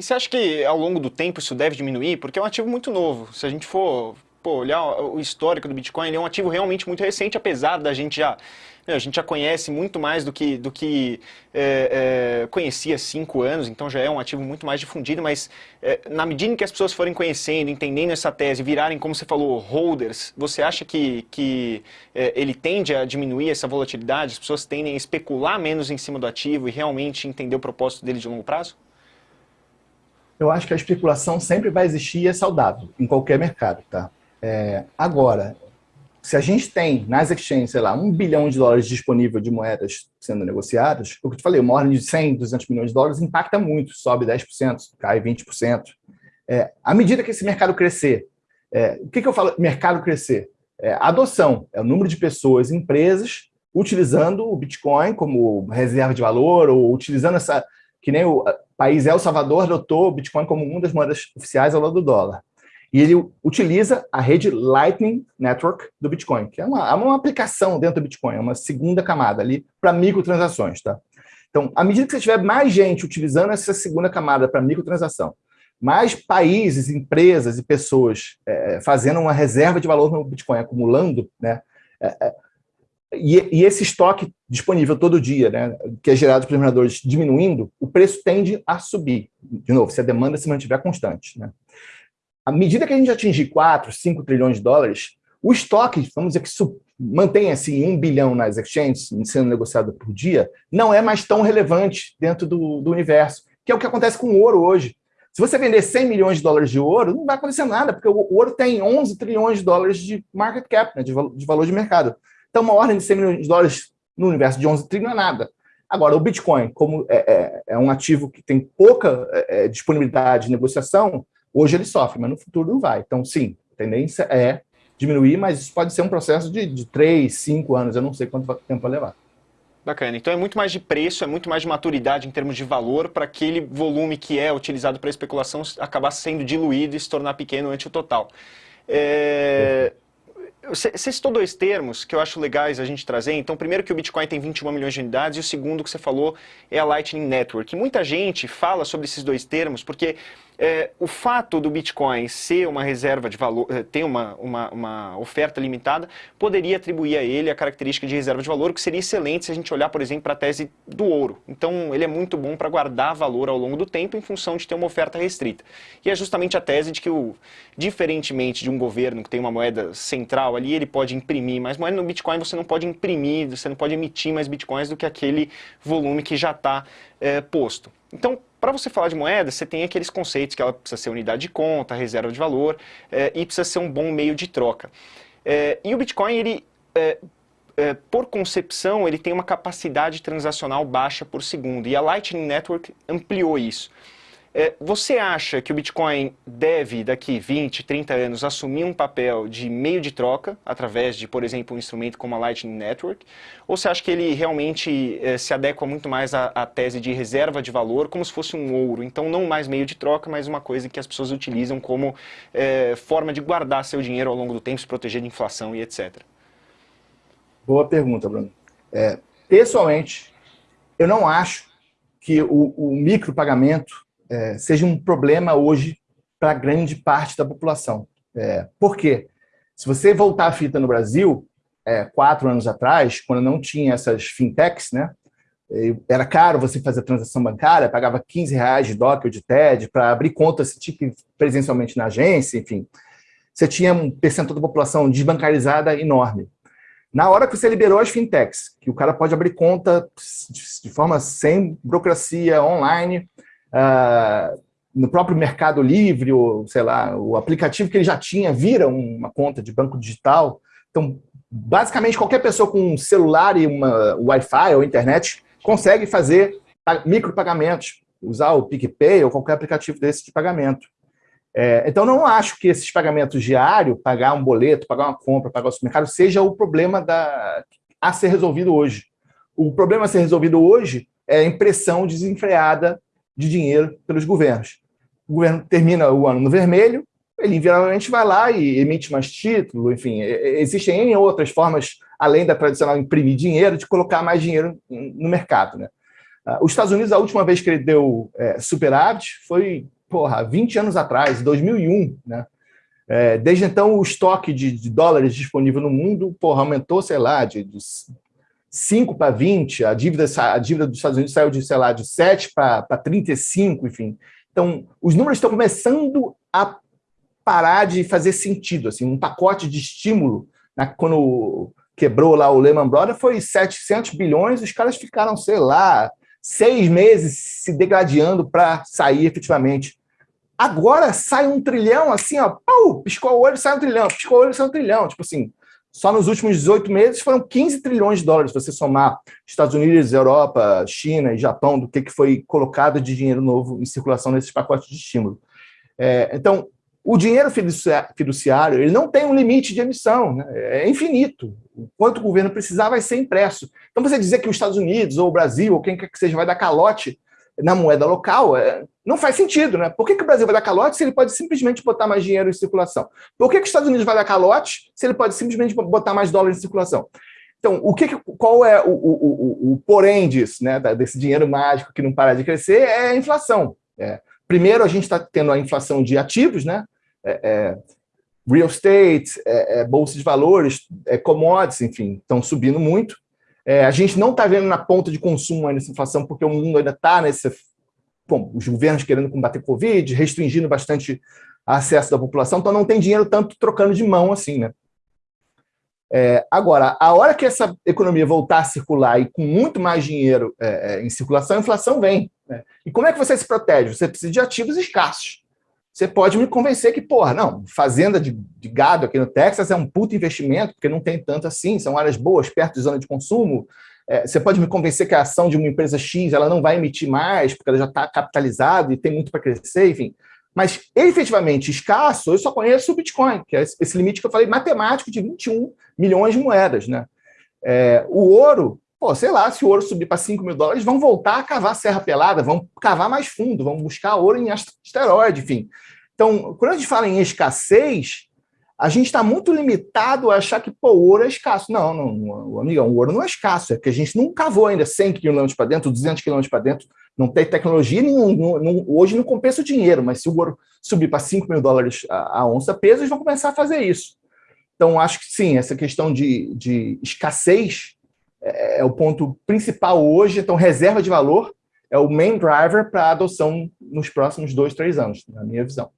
E você acha que ao longo do tempo isso deve diminuir? Porque é um ativo muito novo. Se a gente for pô, olhar o histórico do Bitcoin, ele é um ativo realmente muito recente, apesar da gente já a gente já conhece muito mais do que, do que é, é, conhecia há cinco anos, então já é um ativo muito mais difundido, mas é, na medida em que as pessoas forem conhecendo, entendendo essa tese, virarem, como você falou, holders, você acha que, que é, ele tende a diminuir essa volatilidade? As pessoas tendem a especular menos em cima do ativo e realmente entender o propósito dele de longo prazo? Eu acho que a especulação sempre vai existir e é saudável, em qualquer mercado, tá? É, agora, se a gente tem nas exchanges, sei lá, um bilhão de dólares disponível de moedas sendo negociadas, o que eu te falei, uma ordem de 100, 200 milhões de dólares impacta muito, sobe 10%, cai 20%. É, à medida que esse mercado crescer, é, o que, que eu falo mercado crescer? É, adoção, é o número de pessoas, empresas, utilizando o Bitcoin como reserva de valor, ou utilizando essa, que nem o país El Salvador adotou o Bitcoin como uma das moedas oficiais ao lado do dólar. E ele utiliza a rede Lightning Network do Bitcoin, que é uma, é uma aplicação dentro do Bitcoin, é uma segunda camada ali para microtransações. Tá? Então, à medida que você tiver mais gente utilizando essa segunda camada para microtransação, mais países, empresas e pessoas é, fazendo uma reserva de valor no Bitcoin, acumulando, né, é, é, e, e, esse estoque disponível todo dia, né, que é gerado pelos mineradores diminuindo, o preço tende a subir. De novo, se a demanda se mantiver constante. Né à medida que a gente atingir 4, 5 trilhões de dólares, o estoque, vamos dizer que mantém assim um bilhão nas exchanges sendo negociado por dia, não é mais tão relevante dentro do, do universo, que é o que acontece com o ouro hoje. Se você vender 100 milhões de dólares de ouro, não vai acontecer nada, porque o ouro tem 11 trilhões de dólares de market cap, né, de valor de mercado. Então, uma ordem de 100 milhões de dólares no universo de 11 trilhões é nada. Agora, o Bitcoin, como é, é, é um ativo que tem pouca é, é disponibilidade de negociação, Hoje ele sofre, mas no futuro não vai. Então, sim, a tendência é diminuir, mas isso pode ser um processo de, de 3, 5 anos, eu não sei quanto tempo vai levar. Bacana. Então é muito mais de preço, é muito mais de maturidade em termos de valor para aquele volume que é utilizado para especulação acabar sendo diluído e se tornar pequeno ante o total. É... Você citou dois termos que eu acho legais a gente trazer. Então, primeiro que o Bitcoin tem 21 milhões de unidades e o segundo que você falou é a Lightning Network. E muita gente fala sobre esses dois termos porque é, o fato do Bitcoin ser uma reserva de valor, é, ter uma, uma, uma, oferta limitada, poderia atribuir a ele a característica de reserva de valor, que seria excelente se a gente olhar, por exemplo, para a tese do ouro. Então, ele é muito bom para guardar valor ao longo do tempo em função de ter uma oferta restrita. E é justamente a tese de que, o, diferentemente de um governo que tem uma moeda central ali, ele pode imprimir mais moeda, no Bitcoin você não pode imprimir, você não pode emitir mais Bitcoins do que aquele volume que já está é, posto. Então, para você falar de moeda, você tem aqueles conceitos que ela precisa ser unidade de conta, reserva de valor, é, e precisa ser um bom meio de troca. É, e o Bitcoin, ele, é, por concepção, ele tem uma capacidade transacional baixa por segundo, e a Lightning Network ampliou isso. É, você acha que o Bitcoin deve, daqui 20, 30 anos, assumir um papel de meio de troca, através de, por exemplo, um instrumento como a Lightning Network? Ou você acha que ele realmente é, se adequa muito mais à, à, tese de reserva de valor, como se fosse um ouro? Então, não mais meio de troca, mas uma coisa que as pessoas utilizam como é, forma de guardar seu dinheiro ao longo do tempo, se proteger de inflação e etc. Boa pergunta, Bruno. É, pessoalmente, eu não acho que o, o micropagamento é, seja um problema hoje para grande parte da população. É, por quê? Se você voltar a fita no Brasil, é, quatro anos atrás, quando não tinha essas fintechs, né, era caro você fazer transação bancária, pagava 15 reais de DOC ou de TED para abrir conta, você tinha presencialmente na agência, enfim. Você tinha um percentual da população desbancarizada enorme. Na hora que você liberou as fintechs, que o cara pode abrir conta de forma sem burocracia, online, uh, no próprio Mercado Livre, ou sei lá, o aplicativo que ele já tinha vira uma conta de banco digital. Então, basicamente, qualquer pessoa com um celular e uma Wi-Fi ou internet consegue fazer micropagamentos, usar o PicPay ou qualquer aplicativo desse de pagamento. É, então, não acho que esses pagamentos diários, pagar um boleto, pagar uma compra, pagar o supermercado, seja o problema da, a ser resolvido hoje. O problema a ser resolvido hoje é a impressão desenfreada de dinheiro pelos governos. O governo termina o ano no vermelho, ele invariavelmente vai lá e emite mais título, enfim, existem outras formas, além da tradicional imprimir dinheiro, de colocar mais dinheiro no mercado. Né? Uh, os Estados Unidos, a última vez que ele deu é, superávit foi, porra, 20 anos atrás, 2001, né? É, desde então, o estoque de, de, dólares disponível no mundo porra, aumentou, sei lá, de, de 5 para 20, a dívida, a dívida dos Estados Unidos saiu de, sei lá, de 7 para 35, enfim. Então, os números estão começando a parar de fazer sentido. Assim, um pacote de estímulo, né, quando quebrou lá o Lehman Brothers, foi 700 bilhões, os caras ficaram, sei lá, seis meses se degradando para sair efetivamente. Agora sai um trilhão, assim, ó, pau, piscou o olho, sai um trilhão, piscou o olho, sai um trilhão. Tipo assim, só nos últimos 18 meses foram 15 trilhões de dólares, se você somar Estados Unidos, Europa, China e Japão, do que foi colocado de dinheiro novo em circulação nesses pacotes de estímulo. É, então, o dinheiro fiduciário ele não tem um limite de emissão, né? é infinito. O quanto o governo precisar vai ser impresso. Então, você dizer que os Estados Unidos, ou o Brasil, ou quem quer que seja, vai dar calote na moeda local, é, não faz sentido, né? Por que, que o Brasil vai dar calote se ele pode simplesmente botar mais dinheiro em circulação? Por que, que os Estados Unidos vai dar calote se ele pode simplesmente botar mais dólares em circulação? Então, o que, qual é o, o, o, o porém disso, né, desse dinheiro mágico que não para de crescer? É a inflação. É. Primeiro, a gente está tendo a inflação de ativos, né? É, é, real estate, é, é, bolsa de valores, commodities, enfim, estão subindo muito. É, a gente não está vendo na ponta de consumo ainda essa inflação, porque o mundo ainda está nesse... Bom, os governos querendo combater Covid, restringindo bastante acesso da população, então não tem dinheiro tanto trocando de mão assim, né? É, agora, a hora que essa economia voltar a circular e com muito mais dinheiro é, é, em circulação, a inflação vem. Né? E como é que você se protege? Você precisa de ativos escassos. Você pode me convencer que, porra, não, fazenda de, de, gado aqui no Texas é um puto investimento, porque não tem tanto assim, são áreas boas, perto de zona de consumo. É, você pode me convencer que a ação de uma empresa X ela não vai emitir mais, porque ela já está capitalizada e tem muito para crescer, enfim. Mas efetivamente escasso, eu só conheço o Bitcoin, que é esse limite que eu falei, matemático de 21 milhões de moedas. Né? É, o ouro, pô, sei lá, se o ouro subir para 5 mil dólares, vão voltar a cavar serra pelada, vão cavar mais fundo, vão buscar ouro em asteroide, enfim. Então, quando a gente fala em escassez, a gente está muito limitado a achar que pô, o ouro é escasso. Não, não, amigão, o ouro não é escasso, é que a gente não cavou ainda 100 quilômetros para dentro, 200 quilômetros para dentro, não tem tecnologia, não, hoje não compensa o dinheiro, mas se o ouro subir para 5 mil dólares a, a onça peso, eles vão começar a fazer isso. Então, acho que sim, essa questão de, de escassez é o ponto principal hoje, então reserva de valor é o main driver para a adoção nos próximos dois, três anos, na minha visão.